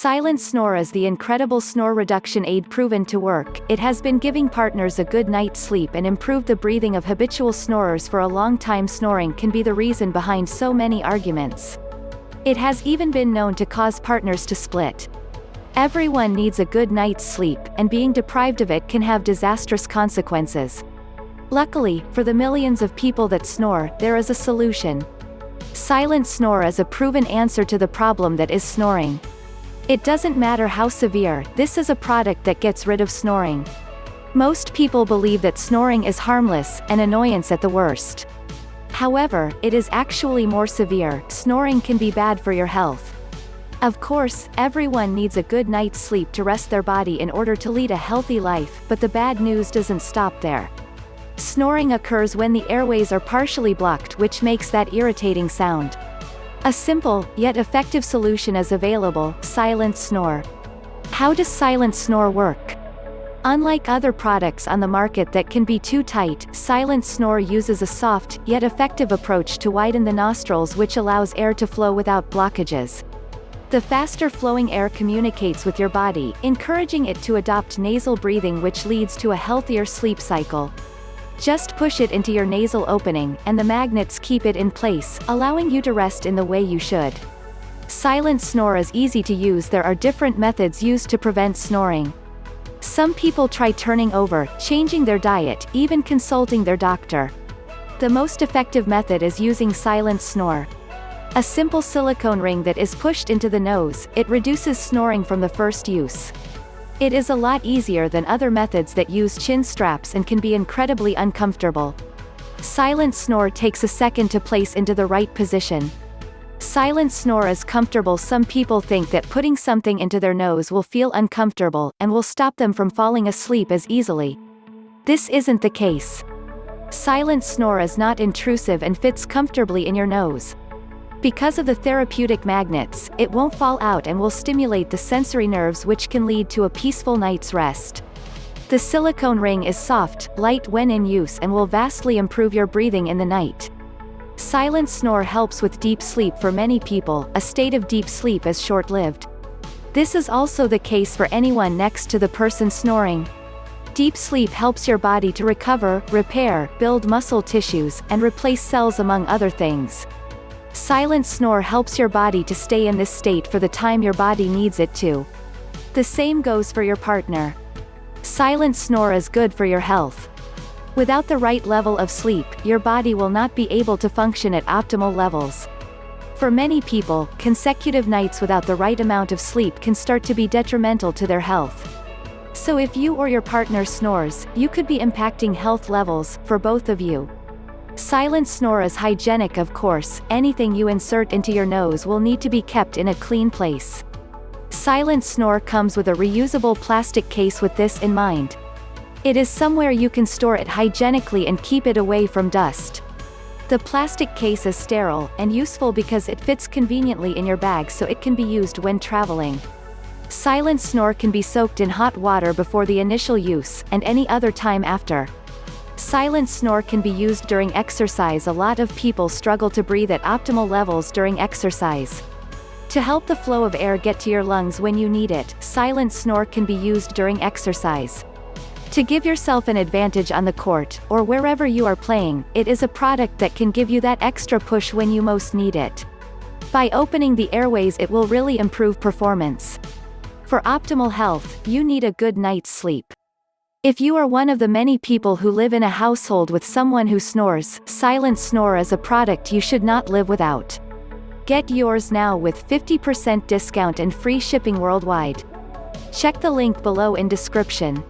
Silent Snore is the incredible snore reduction aid proven to work. It has been giving partners a good night's sleep and improved the breathing of habitual snorers for a long time. Snoring can be the reason behind so many arguments. It has even been known to cause partners to split. Everyone needs a good night's sleep, and being deprived of it can have disastrous consequences. Luckily, for the millions of people that snore, there is a solution. Silent Snore is a proven answer to the problem that is snoring. It doesn't matter how severe, this is a product that gets rid of snoring. Most people believe that snoring is harmless, an annoyance at the worst. However, it is actually more severe, snoring can be bad for your health. Of course, everyone needs a good night's sleep to rest their body in order to lead a healthy life, but the bad news doesn't stop there. Snoring occurs when the airways are partially blocked which makes that irritating sound. A simple, yet effective solution is available, Silent Snore. How does Silent Snore work? Unlike other products on the market that can be too tight, Silent Snore uses a soft, yet effective approach to widen the nostrils which allows air to flow without blockages. The faster flowing air communicates with your body, encouraging it to adopt nasal breathing which leads to a healthier sleep cycle. Just push it into your nasal opening, and the magnets keep it in place, allowing you to rest in the way you should. Silent snore is easy to use there are different methods used to prevent snoring. Some people try turning over, changing their diet, even consulting their doctor. The most effective method is using silent snore. A simple silicone ring that is pushed into the nose, it reduces snoring from the first use. It is a lot easier than other methods that use chin straps and can be incredibly uncomfortable. Silent snore takes a second to place into the right position. Silent snore is comfortable Some people think that putting something into their nose will feel uncomfortable, and will stop them from falling asleep as easily. This isn't the case. Silent snore is not intrusive and fits comfortably in your nose. Because of the therapeutic magnets, it won't fall out and will stimulate the sensory nerves which can lead to a peaceful night's rest. The silicone ring is soft, light when in use and will vastly improve your breathing in the night. Silent snore helps with deep sleep for many people, a state of deep sleep is short-lived. This is also the case for anyone next to the person snoring. Deep sleep helps your body to recover, repair, build muscle tissues, and replace cells among other things. Silent snore helps your body to stay in this state for the time your body needs it to. The same goes for your partner. Silent snore is good for your health. Without the right level of sleep, your body will not be able to function at optimal levels. For many people, consecutive nights without the right amount of sleep can start to be detrimental to their health. So if you or your partner snores, you could be impacting health levels, for both of you. Silent snore is hygienic of course, anything you insert into your nose will need to be kept in a clean place. Silent snore comes with a reusable plastic case with this in mind. It is somewhere you can store it hygienically and keep it away from dust. The plastic case is sterile, and useful because it fits conveniently in your bag so it can be used when traveling. Silent snore can be soaked in hot water before the initial use, and any other time after. Silent snore can be used during exercise a lot of people struggle to breathe at optimal levels during exercise. To help the flow of air get to your lungs when you need it, silent snore can be used during exercise. To give yourself an advantage on the court, or wherever you are playing, it is a product that can give you that extra push when you most need it. By opening the airways it will really improve performance. For optimal health, you need a good night's sleep. If you are one of the many people who live in a household with someone who snores, Silent Snore is a product you should not live without. Get yours now with 50% discount and free shipping worldwide. Check the link below in description.